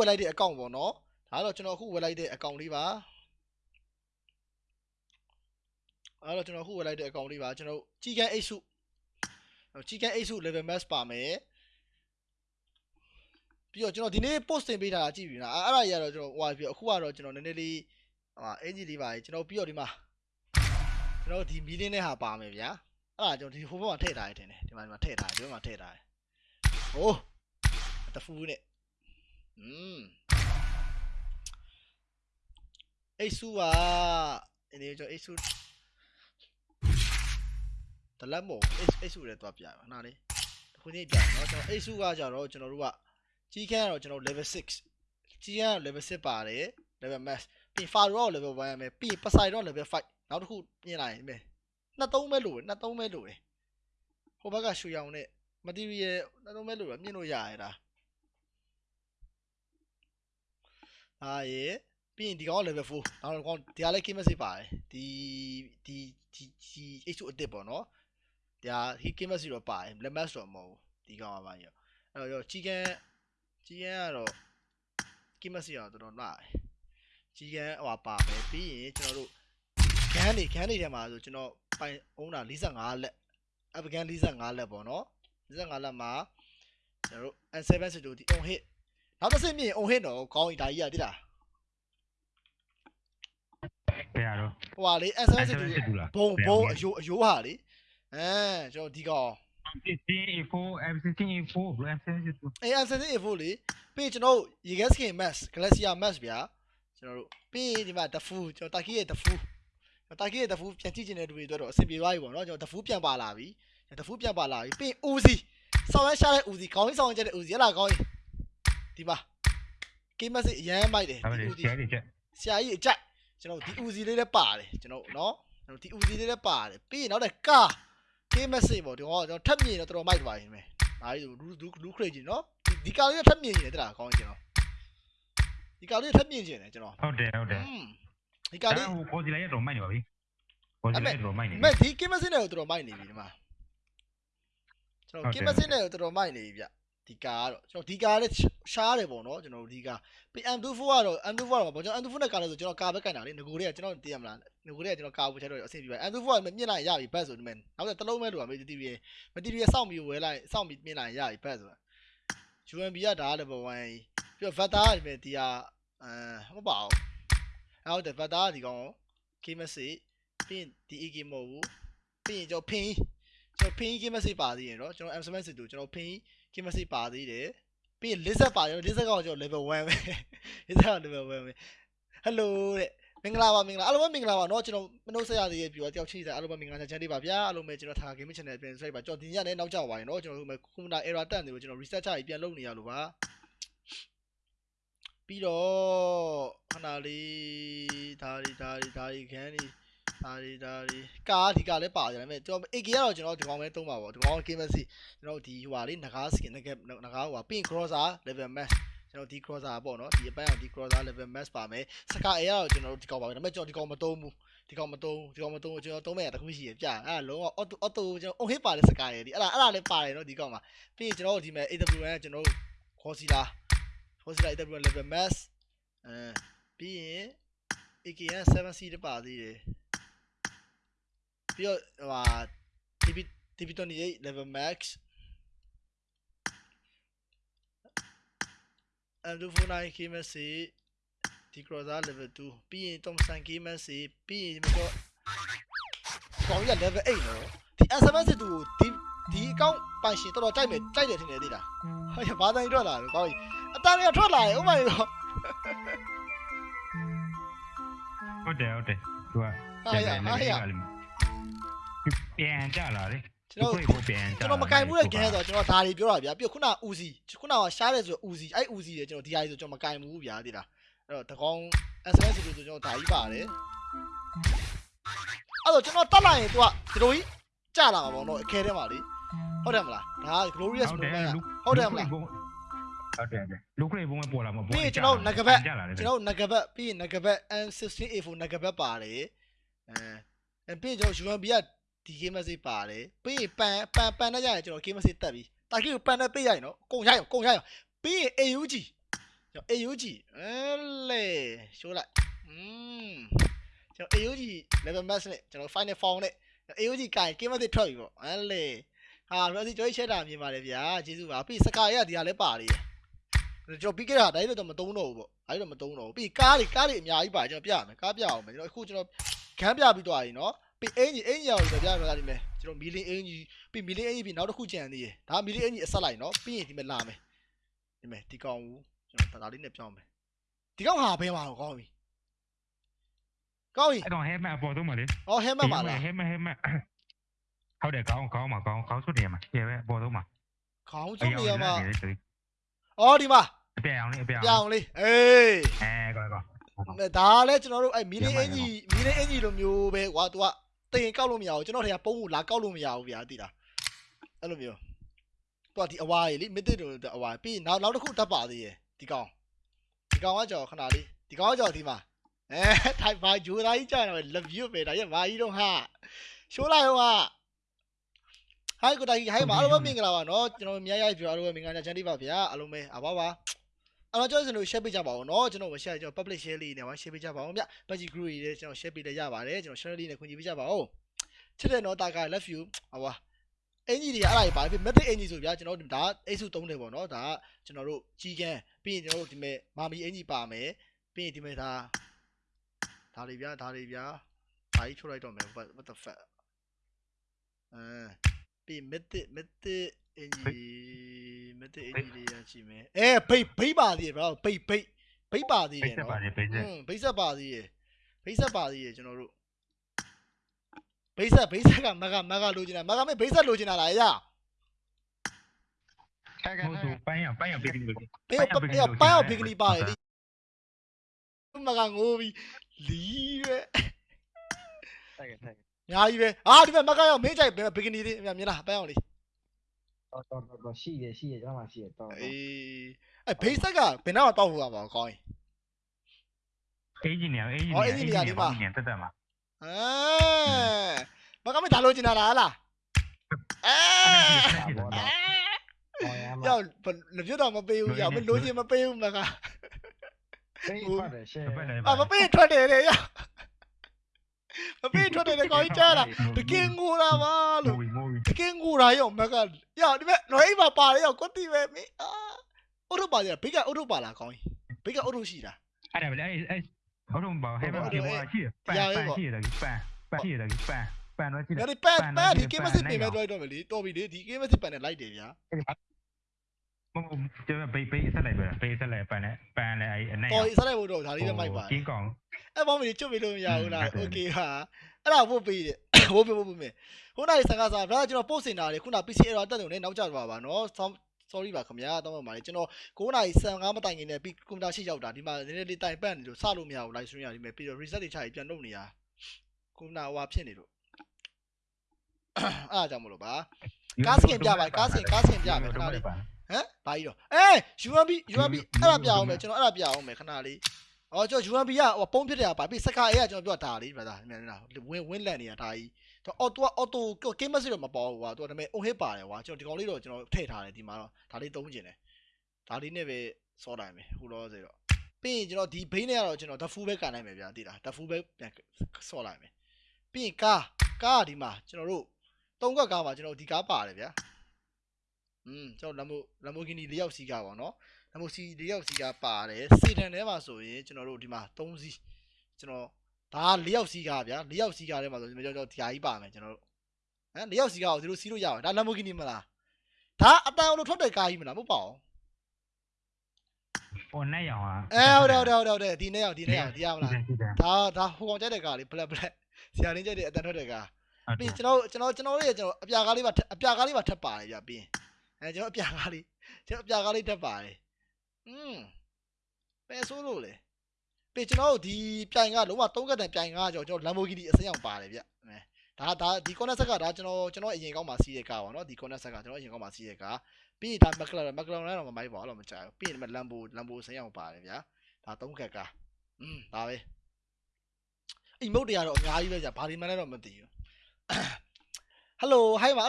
ဝယ်လိုက်တဲ့အကောင့်ပေါ့နော်ဒါကတော့ကျွန်တော်အခုဝယ်လိုက်တဲ့အကောင့်လေးပါအဲ့တော့ကျွန်တော်အခုဝယ်လိုက်တဲ့အကောင့်လေးပါကျွန်တော်ကြီးကန်းအိတ်စုကြီးကန်းအိတ်စု level max ပါမယ်ပြီးတော့ကျွန်တော်ဒီနေ့ post တင်ပေးထားတာကြည့်ပြီလားအဲ့အဲ့ဒါကြီးကတော့ကျွန်တော်ဟိုဟာပြီးအခုကတော့ကျွန်တော်နည်းနည်းလေးဟိုအင်ဂျီလေးပါကြီးကျွန်တော်ပြီးတော့ဒီမှာကျွန်တော်ဒီမီလင်းနဲ့ဟာပါမယ်ဗျာအဲ့ဒါကျွန်တော်ဒီဟိုဘက်မှာထည့်ထားရထင်တယ်ဒီမှာဒီမှာထည့်ထားတယ်ဒီဘက်မှာထည့်ထားတယ်ဟိုးတဖူးနဲ့ อืมအိတ်စုကအနေကျွန်တော်အိတ်စုတလက်မို့အိတ်အိတ်စုလည်းသွားပြပါခဏလေးတခုချင်းပြเนาะကျွန်တော်အိတ်စုကကြတော့ကျွန်တော်တို့ကကြီးခန်းကတော့ကျွန်တော် level 6ကြီးခန်းက level 6ပါတယ် level max ပြီး faro level 1ရမယ်ပြီးပဆိုင်တော့ level 5နောက်တစ်ခုပြင်လိုက်မယ်နှစ်သုံးပဲလို့နှစ်သုံးပဲလို့ဟိုဘက်ကရွှေရောင်နဲ့ material နှစ်သုံးပဲလို့မြင်လို့ရရတာ အာရေပြီးရင်ဒီကောင်က level 4နောက်တစ်ကောင်ဒီကလည်း key message ပါတယ်ဒီဒီဒီဒီ H2 အစ်စ်ပေါ့နော်ဒါ key message တော့ပါတယ် level max တော့မဟုတ်ဘူးဒီကောင်ကပါရောအဲ့တော့ကြီးကန်းကြီးကန်းကတော့ key message တော့တော်တော်လာတယ်ကြီးကန်းဟိုပါမယ်ပြီးရင်ကျွန်တော်တို့ဂန်းနေဂန်းနေထဲမှာဆိုကျွန်တော်ပိုင်အောင်တာ45လက်အပကန်45လက်ပေါ့နော်45လက်မှာကျွန်တော်တို့ N7 စစ်တူဒီ on hit နောက်တစ်ဆင့်မြင် on hit တော့ကောင်းပြီဒါကြီးရတိလားဘယ်ရတော့ဟိုဟာလေ N7 စစ်တူစစ်တူလားဘုံဘုံအယိုးအယိုးဟာလေအဲကျွန်တော်ဒီကောင် 16A4 M16A4 ဘယ် M16 အဲ N7 A4 လေပြီးကျွန်တော်တို့ရေခဲ skin mask Galaxia mask ဗျာကျွန်တော်တို့ပြီးဒီမှာ the fool ကျွန်တော်တာကီရဲ့ the fool တာကီရဲ့ the fool ပြန်ကြည့်ချင်တဲ့လူတွေအတွက်တော့အဆင်ပြေသွားပြီပေါ့နော်ကျွန်တော် the fool ပြန်ပါလာပြီ the fool ပြန်ပါလာပြီပြီး Uzi ဆောင်းရရှာတဲ့ Uzi ခေါင်းကြီးဆောင်းချက်တဲ့ Uzi ဟဲ့လားခေါင်းကြီး ဒီမှာ game message အရန်မိုက်တယ်ဒါပဲဒီလေ Uzi ဆရာကြီးချက်ဆရာကြီးအကြိုက်ကျွန်တော်ဒီ Uzi လေးလည်းပါတယ်ကျွန်တော်နော်ကျွန်တော်ဒီ Uzi လေးလည်းပါတယ်ပြီးရင်နောက်တဲ့ကာ game message ပေါ့ဒီကောင်ကကျွန်တော်ထပ်မြင်တော့တော်တော်မိုက်သွားပြီမယ်ဒါကြီးလူလူလူခရိတ်ကြီးနော်ဒီဒီကာလေးကထပ်မြင်နေတယ်တဲ့လားခေါင်းကြီးကျွန်တော်ဒီကာလေးကထပ်မြင်နေတယ်ကျွန်တော်ဟုတ်တယ်ဟုတ်တယ်อืมဒီကာလေးဟိုကိုစီလိုက်ရတော့မိုက်နေပါပြီကိုစီလိုက်တော့မိုက်နေမဲ့ဒီ game message နဲ့ကိုတော်တော်မိုက်နေပြီဒီမှာကျွန်တော် game message နဲ့ကိုတော်တော်မိုက်နေပြီဗျ ဒီကာကတော့ကျွန်တော်ဒီကာလည်းရှားတယ်ပေါ့နော်ကျွန်တော်တို့ဒီကာပြီး M24 ကတော့ M24 ကတော့ဘာကျွန်တော် M24 နဲ့ကာလဲဆိုကျွန်တော်ကာဘက်ကင်တာလေငကိုတွေကကျွန်တော်သိရမလားငကိုတွေကကျွန်တော်ကာဘူးချက်တော့အဆင်ပြေပါ M24 ကမြင့်လိုက်ရပြီဘတ်ဆိုဒီမဲ့နောက်တစ်လုံးမဲ့လို့ပါမေးတီဗီမတီဗီစောင့်ပြီးဝဲလိုက်စောင့်ပြီးမြင့်လိုက်ရပြီဘတ်ဆိုတာ UMB ကဒါ level 1ပြီးတော့ Vector ကဒီမဲ့ဒီဟာအဲမပါဘူးအဲ့ဟုတ်တယ် Vector ကဒီကောင် key message ပြီးရင်ဒီ EK မဟုတ်ဘူးပြီးရင်ကျွန်တော် pin ကျွန်တော် pin key message ပါသေးတယ်နော်ကျွန်တော် M7 စစ်တူကျွန်တော် pin key message ပါသေးတယ်ပြီးရင် lizard ပါတယ် lizard ကောင်ကျွန်တော် level 1ပဲ lizard ကောင် level 1ပဲ hello တဲ့မင်္ဂလာပါမင်္ဂလာအားလုံးပဲမင်္ဂလာပါเนาะကျွန်တော်မနှုတ်ဆက်ရသေးရဲ့ပြီးတော့တယောက်ချိစားအားလုံးပဲမင်္ဂလာချမ်းလေးပါဗျာအားလုံးပဲကျွန်တော်ထား gaming channel ပြန်ဆက်ပါကျွန်တော်ဒီညနေနောက်ကျသွားရင်เนาะကျွန်တော်တို့ခုန error တက်နေလို့ကျွန်တော် reset ချပြီးပြန်လုပ်နေရလို့ပါပြီးတော့ခဏလေးဒါဒီဒါဒီဒါဒီခန်းဒီ ဒါဒီဒါဒီကားဒီကားလည်းပါတယ်ဒါပေမဲ့ကျွန်တော် AK ကတော့ကျွန်တော်ဒီကောင်ပဲသုံးပါပေါ့ဒီကောင် game message ကျွန်တော်ဒီဟိုဟာလေးငကား skin ငကားငကားဟိုဟာ pin crosser level max ကျွန်တော်ဒီ crosser ပေါ့နော်ဒီအပိုင်းအောင်ဒီ crosser level max ပါမယ်စကာ A ကတော့ကျွန်တော်တို့ဒီကောင်ပါပဲဒါပေမဲ့ကျွန်တော်ဒီကောင်မသုံးဘူးဒီကောင်မသုံးဒီကောင်မသုံးကျွန်တော်သုံးမဲ့တခုရှိရပြအဲ့ဒါလုံးဝ auto auto ကျွန်တော် on hit ပါတဲ့စကာရယ်ဒီအဲ့ဒါအဲ့ဒါလည်းပါတယ်နော်ဒီကောင်မှာပြီးရင်ကျွန်တော်တို့ဒီမဲ့ AWN ကျွန်တော်တို့ Corsair Corsair AWN level max အဲပြီးရင် AKN 7C တပါသေးတယ် ပြီးတော့ဟိုဟာ TP TP28 level max M249 KMC ဒီ crosser level 2ပြီးရင် Thompson KMC ပြီးရင်ဒီမှာတော့ကောင်းရ level 8နော်ဒီ SMS တူဒီဒီအကောင့်ပိုင်ရှင်တော်တော်ကြိုက်မယ်ကြိုက်တယ်ထင်တယ်သိလားဟာရဘာတိုင်းထွက်လာတယ်ကောင်းကြီးအတန်းကထွက်လာတယ် Oh my god ဟုတ်တယ်ဟုတ်တယ်သူကဟာရဟာရ ပြန်ကြလာလေကျွန်တော်ကိုပြန်ကြကျွန်တော်မကင်ဘူးတဲ့ဂဲဆိုတော့ကျွန်တော်ဒါတွေပြောတာဗျာပြီးတော့ခုနဦးစီခုနကရှားတယ်ဆိုဦးစီအဲ့ဦးစီတွေကျွန်တော်ဒီဟာကြီးဆိုကျွန်တော်မကင်ဘူးဗျာသိလားအဲ့တော့တကောင် SMS ဆိုဆိုကျွန်တော်ဒါကြီးပါတယ်အဲ့တော့ကျွန်တော်တက်လိုက်ရင် तू ကဒီလိုကြီးကြလာမှာပေါ့နော်အခဲထဲမှာလေဟုတ်တယ်မလားဒါက glorious ဟုတ်တယ် moment လူဟုတ်တယ်မလားဟုတ်တယ်လူခရိဘုံပေါ်လာမှာပြီးရင်ကျွန်တော်ငကဘက်ကြလာတယ်ကျွန်တော်ငကဘက်ပြီးရင်ငကဘက် M16A4 ငကဘက်ပါတယ်အဲပြီးရင်ကျွန်တော် UMB က ဒီ game message ပါတယ်ပြီးရင်ပန်ပန်ပန်နဲ့ရရင်ကျွန်တော် game message တက်ပြီတာကီကိုပန်နဲ့ပေးရရင်နော်ကုန်ရရင်ကုန်ရရင်ပြီးရင် AUG ကျွန်တော် AUG အဲလေရှိုးလိုက်อืมကျွန်တော် AUG level max နဲ့ကျွန်တော် final form နဲ့ AUG ကင် game တစ်ထွက်ပြီပေါ့အဲလေဟာရောစီကျွန်တော်ရှက်တာမြင်ပါတယ်ဗျာကျေးဇူးပါပြီးစကာရဒီဟာလည်းပါလေကျွန်တော်ပြီးခဲ့တာဒါကြီးတော့မတုံးတော့ဘူးပေါ့ဒါကြီးတော့မတုံးတော့ဘူးပြီးကားတွေကားတွေအများကြီးပါကျွန်တော်ပြရမယ်ကားပြအောင်မယ်ကျွန်တော်အခုကျွန်တော်ခန်းပြပြီးသွားပြီနော် ပြီးအင်ကြီးအင်ကြီးအောင်ကျွန်တော်ပြရမှာဒီမယ်ကျွန်တော်မီလင်းအင်ကြီးပြီးမီလင်းအင်ကြီးပြီးနောက်တစ်ခုကြံသေးတယ်ဒါမီလင်းအင်ကြီးအဆက်လိုက်နော်ပြီးရင်ဒီမဲ့လာမယ်ဒီမဲ့ဒီကောင်ကိုကျွန်တော်ဒါလေးနဲ့ပြောင်းမယ်ဒီကောင်ဟာဘယ်မှာကောင်းပြီကောင်းပြီအဲ့တော့ helmet အပေါ်ဆုံးမလေးအော်ဟဲမတ်ပါလား helmet helmet ဟုတ်တယ်ကောင်းကောင်းမှာကောင်းကောင်းစွတ်တယ်မှာကျေပဲအပေါ်ဆုံးမှာခေါင်းဆုံးနေရမှာအအော်ဒီမှာပြအောင်လေးအပြအောင်ပြောင်းလေးအေးအဲကောင်းကောင်းဒါလည်းကျွန်တော်တို့အဲ့မီလင်းအင်ကြီးမီလင်းအင်ကြီးလိုမျိုးပဲကွာ तू က တင်ကောက်လို့မရဘူးကျွန်တော်ထင်ပုံးကိုလာကောက်လို့မရဘူးဗျာသိလားအဲ့လိုမျိုး तू ကဒီအဝါကြီးလေမစ်တစ်တို့အဝါပြီးနောက်နောက်တစ်ခုတက်ပါသေးရဲ့ဒီကောင်ဒီကောင်ကကြော်ခဏလေးဒီကောင်ကကြော်ဒီမှာအဲထိုင်ပါဂျိုးသားကြီးကြာတော့ love you ပဲဒါရမာကြီးတော့ဟာရှိုးလိုက်ဟောဟာဟိုင်ကိုတိုင်ဟိုင်မအားလုံးပဲမင်္ဂလာပါနော်ကျွန်တော်မြတ်ရိုက်ပြအားလုံးပဲမင်္ဂလာချမ်းတိပါဗျာအားလုံးပဲအပါပါ အဲ့တော့ကျွန်တော်တို့ share ပေးကြပါဦးเนาะကျွန်တော်မ share ကျွန်တော် public share လေးနဲ့ပါ share ပေးကြပါဦးဗျ page group တွေလည်းကျွန်တော် share ပေးလည်းရပါတယ်ကျွန်တော် channel လေးနဲ့ခွင့်ပြုပေးကြပါဦးချစ်တဲ့နော်တာက love you ဟောပါအင်ကြီးတွေအဲ့ဒါတွေပါပြီ method အင်ကြီးဆိုဗျာကျွန်တော်တို့ဒါအိတ်စုသုံးတယ်ပေါ့နော်ဒါကကျွန်တော်တို့ကြီးကန်းပြီးရင်ကျွန်တော်တို့ဒီမဲ့မာမီအင်ကြီးပါမယ်ပြီးရင်ဒီမဲ့ဒါဒါတွေဗျာဒါတွေဗျာဒါကြီးထုတ်လိုက်တော့မယ် what what the fuck အဲပြီး method method အင်ကြီး method အင်ကြီးတွေရရှိမယ်အဲဘိတ်ဘိတ်ပါသေးတယ်ဗျာဘိတ်ဘိတ်ဘိတ်ပါသေးပိတယ်တ်ဆက်နော်ပါလေပိတ်ဆက်อืมဘိတ်ဆက်ပါသေးရေဘိတ်ဆက်ပါသေးရေကျွန်တော်တို့ဘိတ်ဆက်ဘိတ်ဆက်ကမကမကလိုချင်တာမကမေဘိတ်ဆက်လိုချင်တာလားရဟုတ်ဆိုပန်းရပန်းရပိတ်ပြီးလို့ဘေးဘေးပန်းအောင်ဘီကနီပါတယ်လေမကငိုးပြီးလီးပဲတိုက်ခဲ့တိုက်ခဲ့ညာကြီးပဲအာဒီမဲ့မကရောက်မင်းကြိုက်ဘီကနီလေးမြင်လားပန်းအောင်လေး တော့တော့တော့ရှိတယ်ရှိတယ်ကျွန်တော်မှရှိတယ်တော့အေးအဲဘိတ်ဆက်ကဘယ်တော့တောက်ဖို့ရမှာကောင်းရင်အေးဂျင်နေအေးဂျင်အော်နေအေးဂျင်နေရဒီမှာနေတက်တက်မှာအဲမကမေဒါလိုချင်တာလားဟလားအဲဘောတော့ဟောရမှာရောက်လက်ပြတော့မပေးဘူးရောက်မလိုချင်မပေးဘူးမကဖေးဖတ်တယ်ရှယ်တပတ်လည်း啊，မပေးထွက်တယ်လေရ မပေးထွက်တယ်လေကောင်းကြီးကြားလားတကင်းငိုတာပါမိုလို့းမိုးတကင်းငိုတာရောမကရောက်ဒီမဲ့နော်အိမ်မှာပါတယ်ရောကွတ်တီပဲမင်းအာအုတ်ထုတ်ပါကြဘေးကအုတ်ထုတ်ပါလားကောင်းကြီးဘေးကအုတ်ထုတ်ရှိတာအဲ့ဒါပဲအဲ့အဲ့ဟုတ်တော့ဘာဟဲ့ဘာဒီဘောရှိပန်ပန်ရှိတယ်ပန်ပန်ရှိတယ်ပန်ပန်တော့ရှိတယ်ဒါဒီပန်ပန်ဒီကင်းမစစ်ပြင်မဲ့တော့တော့မယ်လေတော်ပြီလေဒီကင်းမစစ်ပန်နဲ့လိုက်တယ်ဗျာမမကျဘေးဘေးဆက်လိုက်ပဲဘေးဆက်လိုက်ပန်နဲ့ပန်လည်းအဲ့အနိုင်တော်ရီဆက်လိုက်ဖို့တော့ဒါလေးပဲမိုက်ပါကင်းကောင် အဲ့ဘောမင်းချွတ်ပြီးလို့မရဘူးလား ဟုတ်တယ် โอเคဟာအဲ့ဒါဘုတ်ပေးတယ်ဘုတ်ပေးဘုတ်ပေးမယ်ခုနကစကားစားဒါကျွန်တော်ပို့စင်တာလေခုန PC error တက်တယ်နဲ့နောက်ကျသွားပါနော် sorry ပါခင်ဗျာတောင်းပါပါလေကျွန်တော်9နာရီ15မတိုင်ခင်နဲ့ပြီးကွန်ပျူတာရှိရောက်တာဒီမှာနည်းနည်းလေးတိုင်ပတ်နေလို့စလို့မရဘူး live stream ရဒီမဲ့ပြီးတော့ reset တွေချပြီးပြန်လုပ်နေရကွန်ပျူတာဟွာဖြစ်နေလို့အဲ့ဒါကြောင့်မလို့ပါကားစင်ပြပါကားစင်ကားစင်ပြမယ်ခဏလေးဟမ်ဘာကြီးတော့အေး UMB UMB အဲ့ဒါပြအောင်မယ်ကျွန်တော်အဲ့ဒါပြအောင်မယ်ခဏလေး အော်ကျွန်တော် UMB ကဟိုပုံးဖြစ်တယ်ပါပြီးစကားအေးကကျွန်တော်ပြောတာလေး brother မြန်လားဝင်းဝင်းလန်နေတာဒါကြီးတော့အော်တူအော်တိုကင်းမစစ်တော့မပေါ်ဘူးကွာသူကဒါပေမဲ့ on hit ပါတယ်ကွာကျွန်တော်ဒီကောင်လေးတော့ကျွန်တော်ထည့်ထားတယ်ဒီမှာတော့ဒါလေးသုံးကျင်တယ်ဒါလေးနဲ့ပဲစောတိုင်းပဲဟိုတော့စေတော့ပြီးရင်ကျွန်တော်ဒီဘိန်းနဲ့ကတော့ကျွန်တော် the full ပဲကန်နိုင်မယ်ဗျာသိလား the full ပဲပြန်စောလိုက်မယ်ပြီးရင်ကားကားကဒီမှာကျွန်တော်တို့သုံးခွက်ကားမှာကျွန်တော်ဒီကားပါတယ်ဗျာ อืมကျွန်တော် Lambo Lamborghini ၄ယောက်စီးကားပါเนาะ Lamborghini ၄ယောက်စီးကားပါတယ်စေတန်ထဲမှာဆိုရင်ကျွန်တော်တို့ဒီမှာ3စီးကျွန်တော်ဒါ၄ယောက်စီးကားဗျာ၄ယောက်စီးကားထဲမှာဆိုကျွန်တော်တို့ဒီဟာကြီးပါမယ်ကျွန်တော်တို့ဟမ်၄ယောက်စီးကားကိုဒီလိုစီးလို့ရပါတယ်ဒါ Lamborghini မလားဒါအတန်အောင်လို့ထွက်တဲ့ကားကြီးမလားမဟုတ်ပါဘူး ဟိုနဲ့ရောင်อ่ะ အဲဟုတ်တယ်ဟုတ်တယ်ဟုတ်တယ်ဒီနေ့ရောက်ဒီနေ့ရောက်ဒီရမလားဒါဒါဟိုကောင်ကြတဲ့ကားလေး black black ဆရာရင်းကြတဲ့အတန်ထွက်တဲ့ကားပြီးကျွန်တော်ကျွန်တော်ကျွန်တော်တို့ရဲ့ကျွန်တော်အပြာကားလေးပါအပြာကားလေးပါထပ်ပါတယ်ဗျာပြီးရင် အဲကျွန်တော်အပြာကားလေးကျွန်တော်အပြာကားလေးထပ်ပါတယ်อืมပဲဆိုးလို့လေပြီးကျွန်တော်တို့ဒီပြိုင်ကလုံးဝ၃ကတန်ပြိုင်ကကျွန်တော် Lamborghini အစင်းအောင်ပါတယ်ဗျအဲဒါဒါဒီ corner set ကဒါကျွန်တော်ကျွန်တော်အရင်ကောင်းမှာစီးတဲ့ကားပါเนาะဒီ corner set ကကျွန်တော်အရင်ကောင်းမှာစီးတဲ့ကားပြီးရင်ဒါ McLaren McLaren တော့မမိုက်ပါဘူးလို့မကြောက်ဘူးပြီးရင် Lambo Lambo အစင်းအောင်ပါတယ်ဗျာဒါ၃ကတ်ကားอืมဒါပဲအိမ်မုတ်တွေကတော့အများကြီးပဲကြာဘာဒီမှန်းလည်းတော့မသိဘူးဟယ်လိုဟိုင်းပါ